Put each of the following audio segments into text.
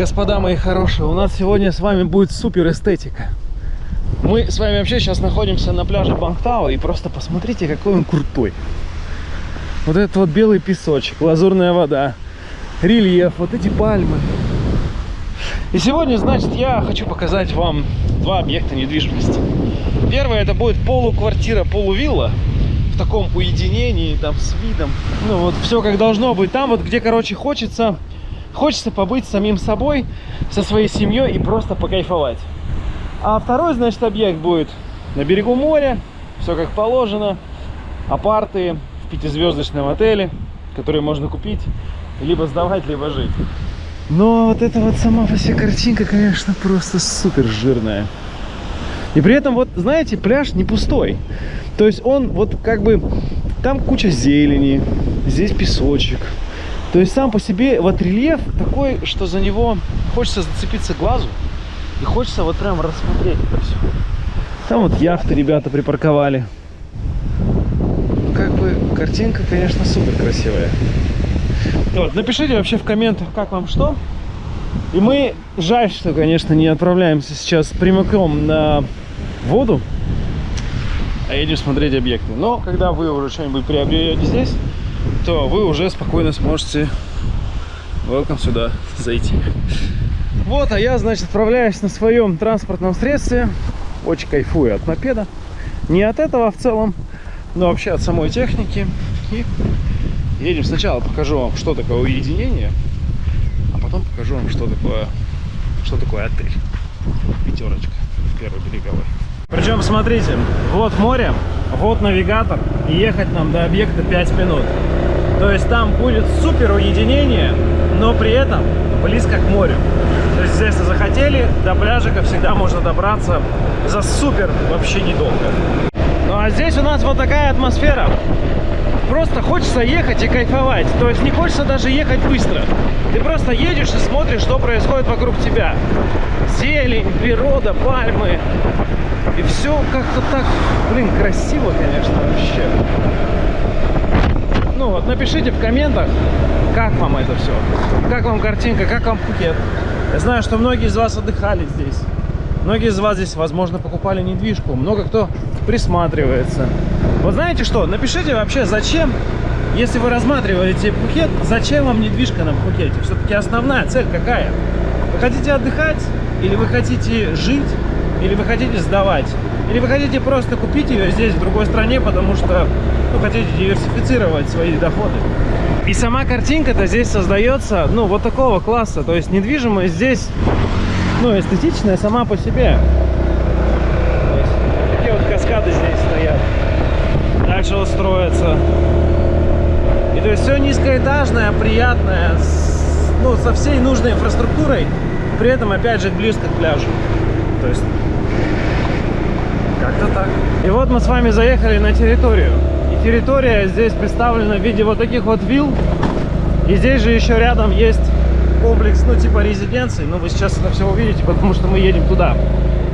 Господа мои хорошие, у нас сегодня с вами будет супер эстетика. Мы с вами вообще сейчас находимся на пляже Бангтау, и просто посмотрите, какой он крутой. Вот этот вот белый песочек, лазурная вода, рельеф, вот эти пальмы. И сегодня, значит, я хочу показать вам два объекта недвижимости. Первое, это будет полуквартира, полувилла в таком уединении, там, с видом. Ну, вот все как должно быть. Там вот, где, короче, хочется, хочется побыть самим собой, со своей семьей и просто покайфовать. А второй, значит, объект будет на берегу моря, все как положено, апарты в пятизвездочном отеле, которые можно купить, либо сдавать, либо жить. Но вот эта вот сама по себе картинка, конечно, просто супер жирная. И при этом, вот, знаете, пляж не пустой. То есть он вот как бы... Там куча зелени, здесь песочек. То есть сам по себе вот рельеф такой, что за него хочется зацепиться глазу. И хочется вот прям рассмотреть это все. Там вот яхты ребята припарковали. Ну, как бы картинка, конечно, супер красивая. Вот, напишите вообще в комментах, как вам что. И мы, жаль, что, конечно, не отправляемся сейчас прямиком на воду, а едем смотреть объекты. Но когда вы уже что-нибудь приобретете здесь, то вы уже спокойно сможете welcome сюда зайти. Вот, а я, значит, отправляюсь на своем транспортном средстве. Очень кайфую от мопеда. Не от этого в целом, но вообще от самой техники. И едем сначала, покажу вам, что такое уединение, а потом покажу вам, что такое, что такое отель. Пятерочка в первой береговой. Причем, смотрите, вот море, вот навигатор, и ехать нам до объекта 5 минут. То есть там будет супер уединение, но при этом близко к морю. То есть, если захотели, до пляжика всегда можно добраться за супер вообще недолго. Ну а здесь у нас вот такая атмосфера. Просто хочется ехать и кайфовать. То есть не хочется даже ехать быстро. Ты просто едешь и смотришь, что происходит вокруг тебя. Зелень, природа, пальмы. И все как-то так, блин, красиво, конечно, вообще. Ну вот, напишите в комментах, как вам это все. Как вам картинка, как вам Пхукет. Я знаю, что многие из вас отдыхали здесь. Многие из вас здесь, возможно, покупали недвижку. Много кто присматривается. Вот знаете что? Напишите вообще, зачем, если вы рассматриваете Пхукет, зачем вам недвижка на Пхукете? Все-таки основная цель какая? Вы хотите отдыхать? Или вы хотите жить? Или вы хотите сдавать? Или вы хотите просто купить ее здесь, в другой стране, потому что ну, хотите диверсифицировать свои доходы? И сама картинка-то здесь создается, ну, вот такого класса. То есть недвижимость здесь, ну, эстетичная сама по себе. такие вот каскады здесь стоят. Дальше вот строятся. И то есть все низкоэтажное, приятное, с, ну, со всей нужной инфраструктурой, при этом, опять же, близко к пляжу. То есть, как-то так. И вот мы с вами заехали на территорию территория здесь представлена в виде вот таких вот вилл. И здесь же еще рядом есть комплекс, ну, типа резиденции. Но вы сейчас это все увидите, потому что мы едем туда.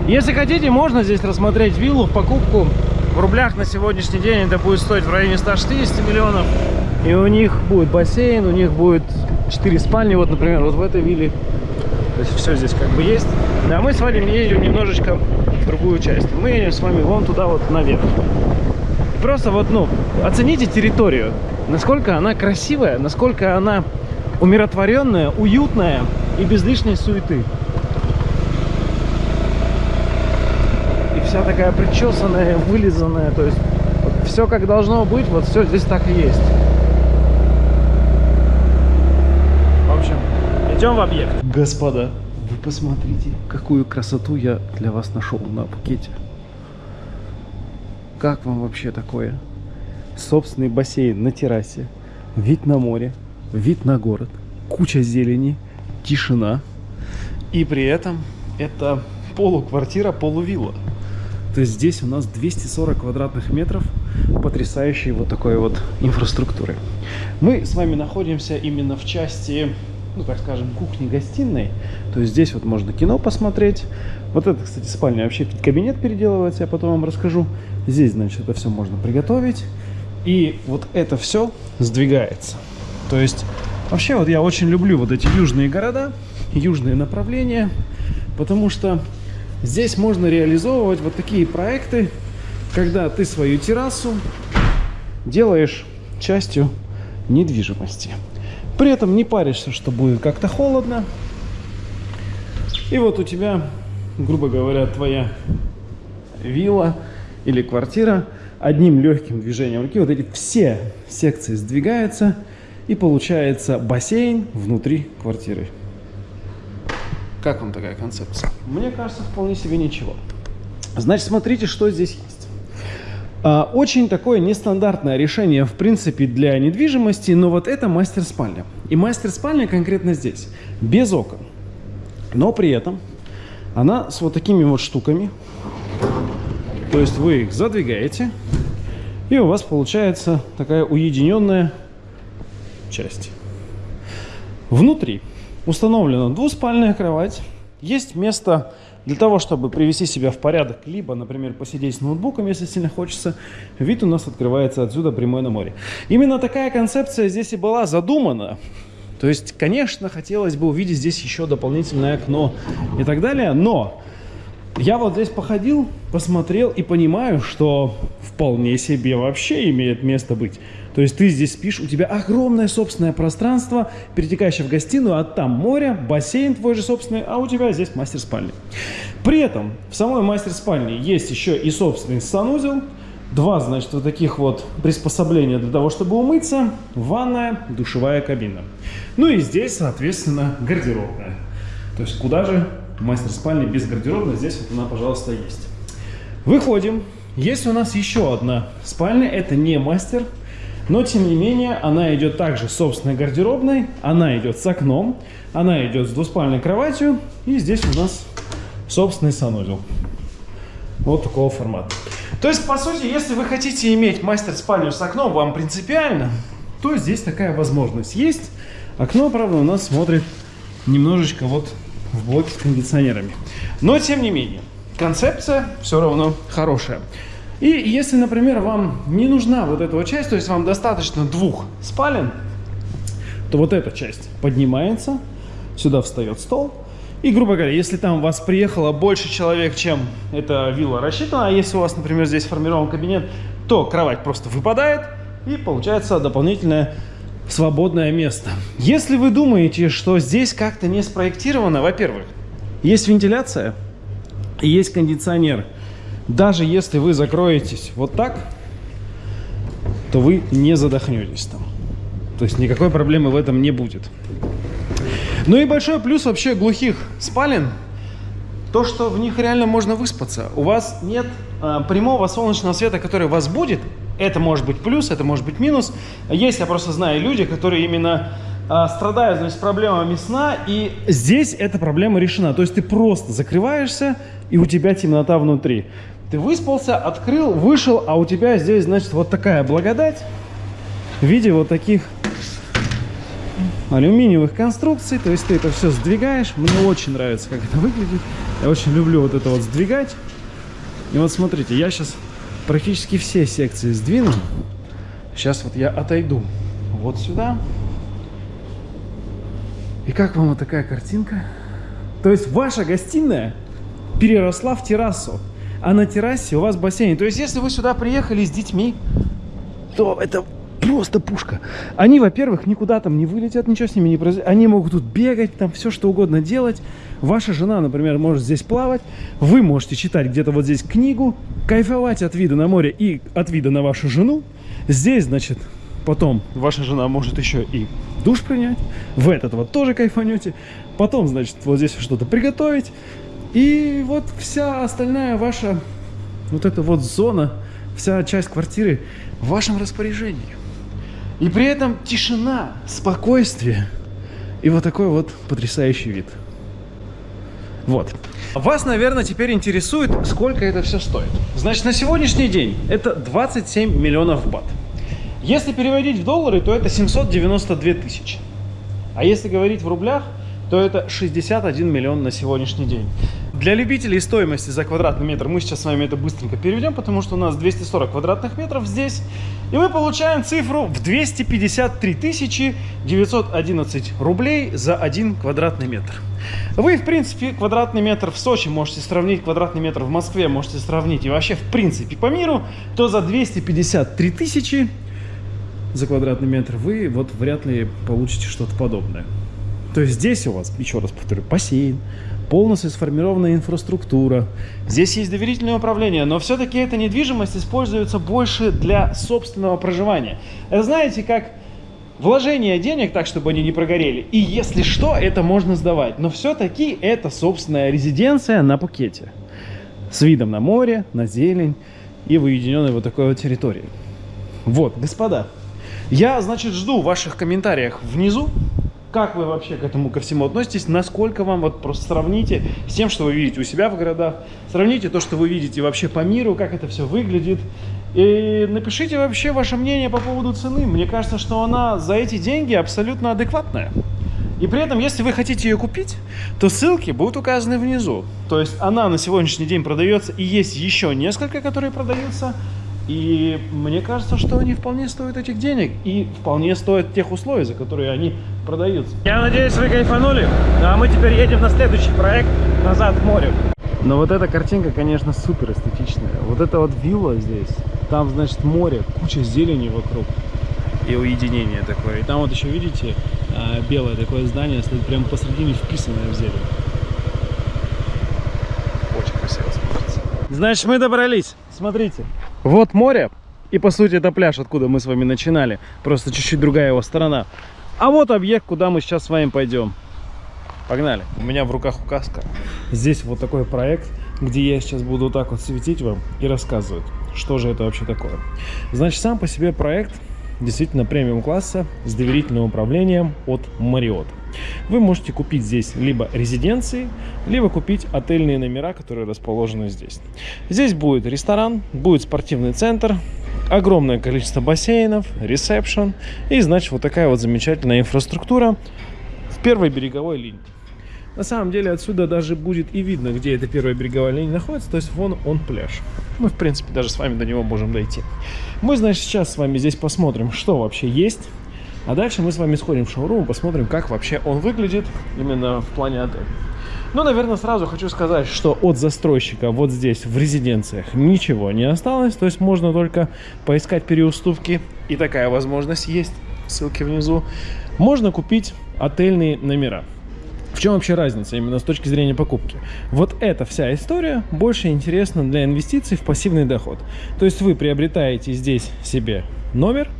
Если хотите, можно здесь рассмотреть виллу в покупку. В рублях на сегодняшний день это будет стоить в районе 160 миллионов. И у них будет бассейн, у них будет 4 спальни, вот, например, вот в этой вилле. То есть все здесь как бы есть. А мы с вами едем немножечко в другую часть. Мы едем с вами вон туда вот наверх просто вот, ну, оцените территорию. Насколько она красивая, насколько она умиротворенная, уютная и без лишней суеты. И вся такая причесанная, вылизанная, то есть вот все как должно быть, вот все здесь так и есть. В общем, идем в объект. Господа, вы посмотрите, какую красоту я для вас нашел на Пукете. Как вам вообще такое? Собственный бассейн на террасе, вид на море, вид на город, куча зелени, тишина. И при этом это полуквартира, полувилла. То есть здесь у нас 240 квадратных метров потрясающей вот такой вот инфраструктуры. Мы с вами находимся именно в части, ну так скажем, кухни-гостиной. То есть здесь вот можно кино посмотреть. Вот это, кстати, спальня вообще кабинет переделывается, я потом вам расскажу. Здесь, значит, это все можно приготовить. И вот это все сдвигается. То есть, вообще, вот я очень люблю вот эти южные города. южное направление, потому что здесь можно реализовывать вот такие проекты, когда ты свою террасу делаешь частью недвижимости. При этом не паришься, что будет как-то холодно. И вот у тебя, грубо говоря, твоя вилла или квартира одним легким движением руки, вот эти все секции сдвигаются, и получается бассейн внутри квартиры. Как вам такая концепция? Мне кажется, вполне себе ничего. Значит, смотрите, что здесь есть. А, очень такое нестандартное решение, в принципе, для недвижимости, но вот это мастер-спальня. И мастер-спальня конкретно здесь, без окон. Но при этом она с вот такими вот штуками. То есть вы их задвигаете, и у вас получается такая уединенная часть. Внутри установлена двуспальная кровать. Есть место для того, чтобы привести себя в порядок, либо, например, посидеть с ноутбуком, если сильно хочется. Вид у нас открывается отсюда прямой на море. Именно такая концепция здесь и была задумана. То есть, конечно, хотелось бы увидеть здесь еще дополнительное окно и так далее, но я вот здесь походил, посмотрел и понимаю, что вполне себе вообще имеет место быть. То есть ты здесь спишь, у тебя огромное собственное пространство, перетекающее в гостиную, а там море, бассейн твой же собственный, а у тебя здесь мастер-спальня. При этом в самой мастер-спальне есть еще и собственный санузел, два, значит, вот таких вот приспособления для того, чтобы умыться, ванная, душевая кабина. Ну и здесь, соответственно, гардеробная. То есть куда же мастер-спальня без гардеробной, здесь вот она, пожалуйста, есть. Выходим. Есть у нас еще одна спальня, это не мастер, но, тем не менее, она идет также собственной гардеробной, она идет с окном, она идет с двуспальной кроватью, и здесь у нас собственный санузел. Вот такого формата. То есть, по сути, если вы хотите иметь мастер-спальню с окном, вам принципиально, то здесь такая возможность есть. Окно, правда, у нас смотрит немножечко вот в блоке с кондиционерами. Но, тем не менее, концепция все равно хорошая. И если, например, вам не нужна вот эта вот часть, то есть вам достаточно двух спален, то вот эта часть поднимается, сюда встает стол. И, грубо говоря, если там у вас приехало больше человек, чем эта вилла рассчитана, а если у вас, например, здесь формирован кабинет, то кровать просто выпадает, и получается дополнительное свободное место. Если вы думаете, что здесь как-то не спроектировано, во-первых, есть вентиляция есть кондиционер – даже если вы закроетесь вот так, то вы не задохнетесь там. То есть никакой проблемы в этом не будет. Ну и большой плюс вообще глухих спален, то, что в них реально можно выспаться. У вас нет а, прямого солнечного света, который вас будет. Это может быть плюс, это может быть минус. Есть, я просто знаю, люди, которые именно а, страдают значит, проблемами сна, и здесь эта проблема решена. То есть ты просто закрываешься, и у тебя темнота внутри. Ты выспался, открыл, вышел, а у тебя здесь, значит, вот такая благодать в виде вот таких алюминиевых конструкций. То есть ты это все сдвигаешь. Мне очень нравится, как это выглядит. Я очень люблю вот это вот сдвигать. И вот смотрите, я сейчас практически все секции сдвину. Сейчас вот я отойду вот сюда. И как вам вот такая картинка? То есть ваша гостиная переросла в террасу а на террасе у вас бассейн. То есть, если вы сюда приехали с детьми, то это просто пушка. Они, во-первых, никуда там не вылетят, ничего с ними не произойдет. Они могут тут бегать, там все что угодно делать. Ваша жена, например, может здесь плавать. Вы можете читать где-то вот здесь книгу, кайфовать от вида на море и от вида на вашу жену. Здесь, значит, потом ваша жена может еще и душ принять. В этот вот тоже кайфанете. Потом, значит, вот здесь что-то приготовить. И вот вся остальная ваша вот эта вот зона, вся часть квартиры в вашем распоряжении. И при этом тишина, спокойствие и вот такой вот потрясающий вид. Вот. Вас, наверное, теперь интересует, сколько это все стоит. Значит, на сегодняшний день это 27 миллионов бат. Если переводить в доллары, то это 792 тысячи. А если говорить в рублях, то это 61 миллион на сегодняшний день. Для любителей стоимости за квадратный метр мы сейчас с вами это быстренько переведем, потому что у нас 240 квадратных метров здесь. И мы получаем цифру в 253 911 рублей за один квадратный метр. Вы, в принципе, квадратный метр в Сочи можете сравнить, квадратный метр в Москве можете сравнить, и вообще, в принципе, по миру, то за 253 тысячи за квадратный метр вы вот вряд ли получите что-то подобное. То есть здесь у вас, еще раз повторю, бассейн, полностью сформированная инфраструктура. Здесь есть доверительное управление, но все-таки эта недвижимость используется больше для собственного проживания. Это знаете, как вложение денег так, чтобы они не прогорели. И если что, это можно сдавать. Но все-таки это собственная резиденция на Пукете. С видом на море, на зелень и в уединенной вот такой вот территории. Вот, господа, я, значит, жду ваших комментариев внизу. Как вы вообще к этому ко всему относитесь? Насколько вам, вот просто сравните с тем, что вы видите у себя в городах. Сравните то, что вы видите вообще по миру, как это все выглядит. И напишите вообще ваше мнение по поводу цены. Мне кажется, что она за эти деньги абсолютно адекватная. И при этом, если вы хотите ее купить, то ссылки будут указаны внизу. То есть она на сегодняшний день продается, и есть еще несколько, которые продаются. И мне кажется, что они вполне стоят этих денег и вполне стоят тех условий, за которые они продаются. Я надеюсь, вы кайфанули. Ну, а мы теперь едем на следующий проект назад в море. Но вот эта картинка, конечно, супер эстетичная. Вот эта вот вилла здесь, там, значит, море, куча зелени вокруг и уединение такое. И там вот еще, видите, а, белое такое здание стоит прямо посредине, вписанное в зелень. Очень красиво смотрится. Значит, мы добрались. Смотрите. Вот море, и по сути это пляж, откуда мы с вами начинали. Просто чуть-чуть другая его сторона. А вот объект, куда мы сейчас с вами пойдем. Погнали. У меня в руках указка. Здесь вот такой проект, где я сейчас буду вот так вот светить вам и рассказывать, что же это вообще такое. Значит, сам по себе проект действительно премиум класса с доверительным управлением от Marriott. Вы можете купить здесь либо резиденции, либо купить отельные номера, которые расположены здесь. Здесь будет ресторан, будет спортивный центр, огромное количество бассейнов, ресепшн и, значит, вот такая вот замечательная инфраструктура в первой береговой линии. На самом деле отсюда даже будет и видно, где эта первая береговая линия находится, то есть вон он пляж. Мы, в принципе, даже с вами до него можем дойти. Мы, значит, сейчас с вами здесь посмотрим, что вообще есть. А дальше мы с вами сходим в шоурум посмотрим, как вообще он выглядит именно в плане отеля. Ну, наверное, сразу хочу сказать, что от застройщика вот здесь, в резиденциях, ничего не осталось. То есть можно только поискать переуступки. И такая возможность есть. Ссылки внизу. Можно купить отельные номера. В чем вообще разница именно с точки зрения покупки? Вот эта вся история больше интересна для инвестиций в пассивный доход. То есть вы приобретаете здесь себе номер,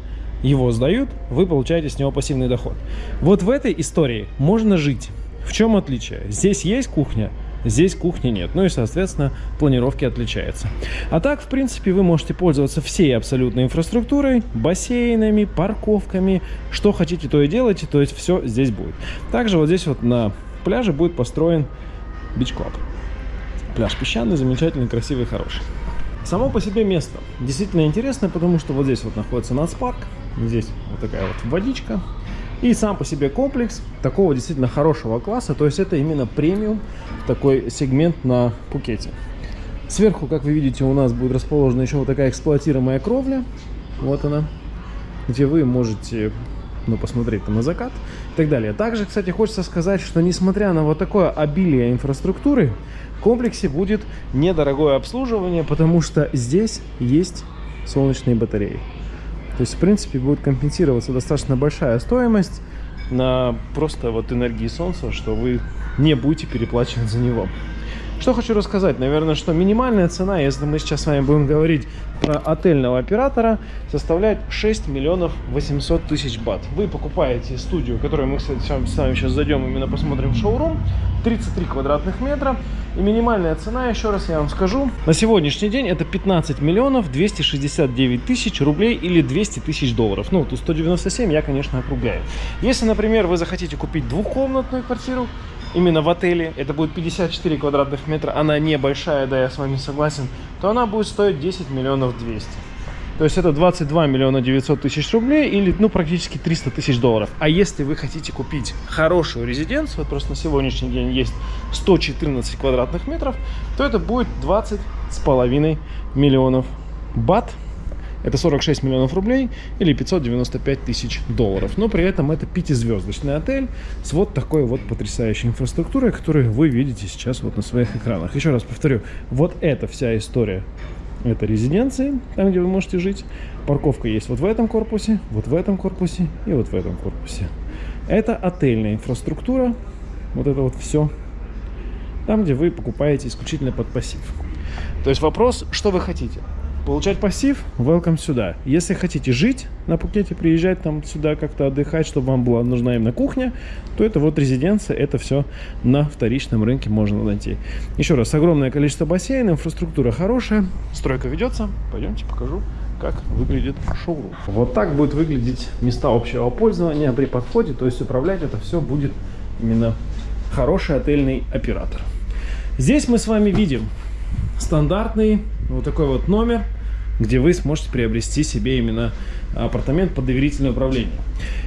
его сдают, вы получаете с него пассивный доход. Вот в этой истории можно жить. В чем отличие? Здесь есть кухня, здесь кухни нет. Ну и, соответственно, планировки отличаются. А так, в принципе, вы можете пользоваться всей абсолютной инфраструктурой, бассейнами, парковками. Что хотите, то и делайте, то есть все здесь будет. Также вот здесь вот на пляже будет построен бич-клаб. Пляж песчаный, замечательный, красивый, хороший. Само по себе место действительно интересное, потому что вот здесь вот находится нацпарк, здесь вот такая вот водичка. И сам по себе комплекс такого действительно хорошего класса, то есть это именно премиум, такой сегмент на Пукете. Сверху, как вы видите, у нас будет расположена еще вот такая эксплуатируемая кровля. Вот она, где вы можете ну, посмотреть там на закат так далее. Также, кстати, хочется сказать, что несмотря на вот такое обилие инфраструктуры, в комплексе будет недорогое обслуживание, потому что здесь есть солнечные батареи. То есть, в принципе, будет компенсироваться достаточно большая стоимость на просто вот энергии солнца, что вы не будете переплачивать за него. Что хочу рассказать? Наверное, что минимальная цена, если мы сейчас с вами будем говорить про отельного оператора, составляет 6 миллионов 800 тысяч бат. Вы покупаете студию, которую мы, кстати, с вами сейчас зайдем, именно посмотрим шоурум, 33 квадратных метра. И минимальная цена, еще раз я вам скажу, на сегодняшний день это 15 миллионов 269 тысяч рублей или 200 тысяч долларов. Ну, тут 197 я, конечно, округляю. Если, например, вы захотите купить двухкомнатную квартиру, именно в отеле, это будет 54 квадратных метра, она небольшая, да, я с вами согласен, то она будет стоить 10 миллионов 200. То есть это 22 миллиона 900 тысяч рублей или ну практически 300 тысяч долларов. А если вы хотите купить хорошую резиденцию, вот просто на сегодняшний день есть 114 квадратных метров, то это будет 20 с половиной миллионов бат. Это 46 миллионов рублей или 595 тысяч долларов. Но при этом это пятизвездочный отель с вот такой вот потрясающей инфраструктурой, которую вы видите сейчас вот на своих экранах. Еще раз повторю, вот эта вся история это резиденции, там, где вы можете жить. Парковка есть вот в этом корпусе, вот в этом корпусе и вот в этом корпусе. Это отельная инфраструктура, вот это вот все. Там, где вы покупаете исключительно под пассив. То есть вопрос, что вы хотите? Получать пассив? Welcome сюда. Если хотите жить на Пукете, приезжать там сюда как-то отдыхать, чтобы вам была нужна именно кухня, то это вот резиденция, это все на вторичном рынке можно найти. Еще раз, огромное количество бассейнов, инфраструктура хорошая, стройка ведется. Пойдемте покажу, как выглядит шоурум. Вот так будет выглядеть места общего пользования при подходе, то есть управлять это все будет именно хороший отельный оператор. Здесь мы с вами видим стандартный вот такой вот номер где вы сможете приобрести себе именно апартамент под доверительное управление.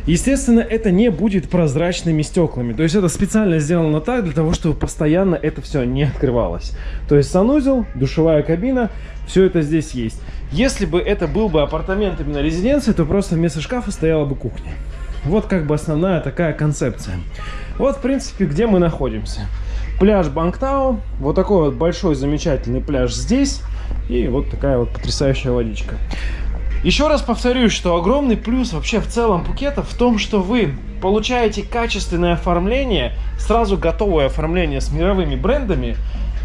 Естественно, это не будет прозрачными стеклами. То есть это специально сделано так, для того, чтобы постоянно это все не открывалось. То есть санузел, душевая кабина, все это здесь есть. Если бы это был бы апартамент именно резиденции, то просто вместо шкафа стояла бы кухня. Вот как бы основная такая концепция. Вот, в принципе, где мы находимся. Пляж Бангтау. Вот такой вот большой замечательный пляж здесь. И вот такая вот потрясающая водичка. Еще раз повторюсь, что огромный плюс вообще в целом Пукета в том, что вы получаете качественное оформление, сразу готовое оформление с мировыми брендами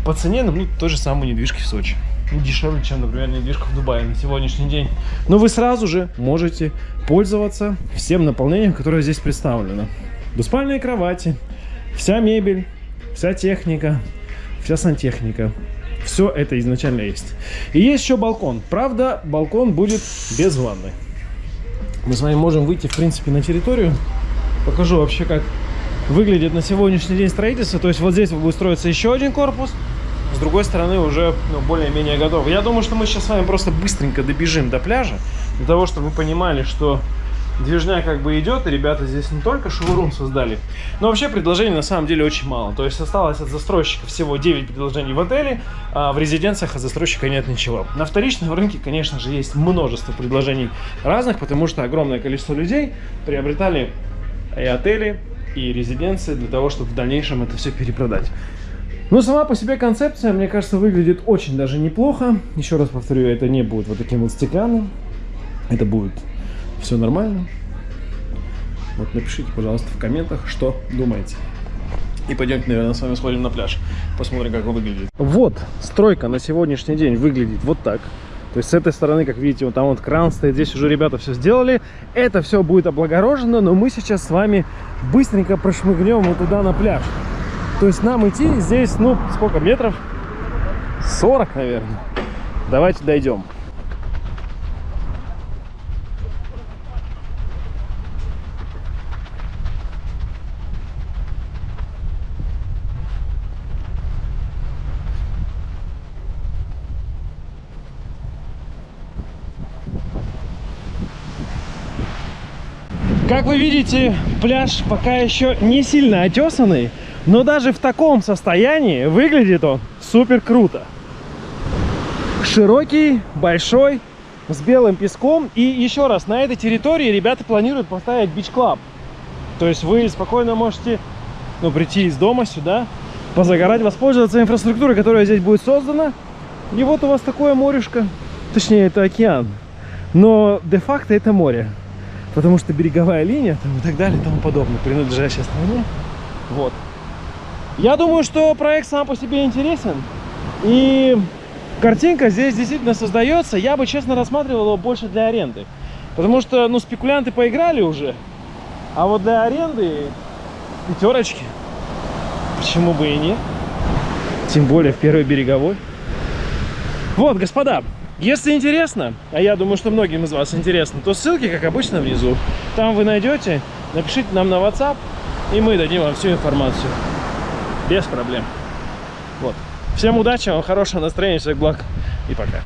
по цене, ну, той же самой недвижки в Сочи. Ну, дешевле, чем, например, недвижка в Дубае на сегодняшний день. Но вы сразу же можете пользоваться всем наполнением, которое здесь представлено. Двуспальные кровати, вся мебель, вся техника, вся сантехника, все это изначально есть. И есть еще балкон. Правда, балкон будет без ванны. Мы с вами можем выйти, в принципе, на территорию. Покажу вообще, как выглядит на сегодняшний день строительство. То есть вот здесь будет строиться еще один корпус. С другой стороны уже ну, более-менее готов. Я думаю, что мы сейчас с вами просто быстренько добежим до пляжа. Для того, чтобы вы понимали, что движня как бы идет, и ребята здесь не только шоурум создали, но вообще предложений на самом деле очень мало. То есть осталось от застройщика всего 9 предложений в отеле, а в резиденциях от застройщика нет ничего. На вторичном рынке, конечно же, есть множество предложений разных, потому что огромное количество людей приобретали и отели, и резиденции для того, чтобы в дальнейшем это все перепродать. Но сама по себе концепция, мне кажется, выглядит очень даже неплохо. Еще раз повторю, это не будет вот таким вот стеклянным. Это будет все нормально? Вот напишите, пожалуйста, в комментах, что думаете. И пойдемте, наверное, с вами сходим на пляж. Посмотрим, как он выглядит. Вот, стройка на сегодняшний день выглядит вот так. То есть с этой стороны, как видите, вот там вот кран стоит, здесь уже ребята все сделали. Это все будет облагорожено, но мы сейчас с вами быстренько прошмыгнем вот туда на пляж. То есть нам идти здесь, ну, сколько метров? 40, наверное. Давайте дойдем. Как вы видите, пляж пока еще не сильно отесанный, но даже в таком состоянии выглядит он супер круто. Широкий, большой, с белым песком. И еще раз, на этой территории ребята планируют поставить бич-клаб. То есть вы спокойно можете ну, прийти из дома сюда, позагорать, воспользоваться инфраструктурой, которая здесь будет создана. И вот у вас такое морешко. Точнее, это океан. Но де-факто это море потому что береговая линия там, и так далее и тому подобное, принадлежащая стране. Вот. Я думаю, что проект сам по себе интересен. И картинка здесь действительно создается. Я бы, честно, рассматривал его больше для аренды. Потому что, ну, спекулянты поиграли уже. А вот для аренды пятерочки. Почему бы и нет? Тем более в первой береговой. Вот, господа, если интересно, а я думаю, что многим из вас интересно, то ссылки, как обычно, внизу. Там вы найдете, напишите нам на WhatsApp, и мы дадим вам всю информацию. Без проблем. Вот. Всем удачи, вам хорошего настроения, всех благ и пока.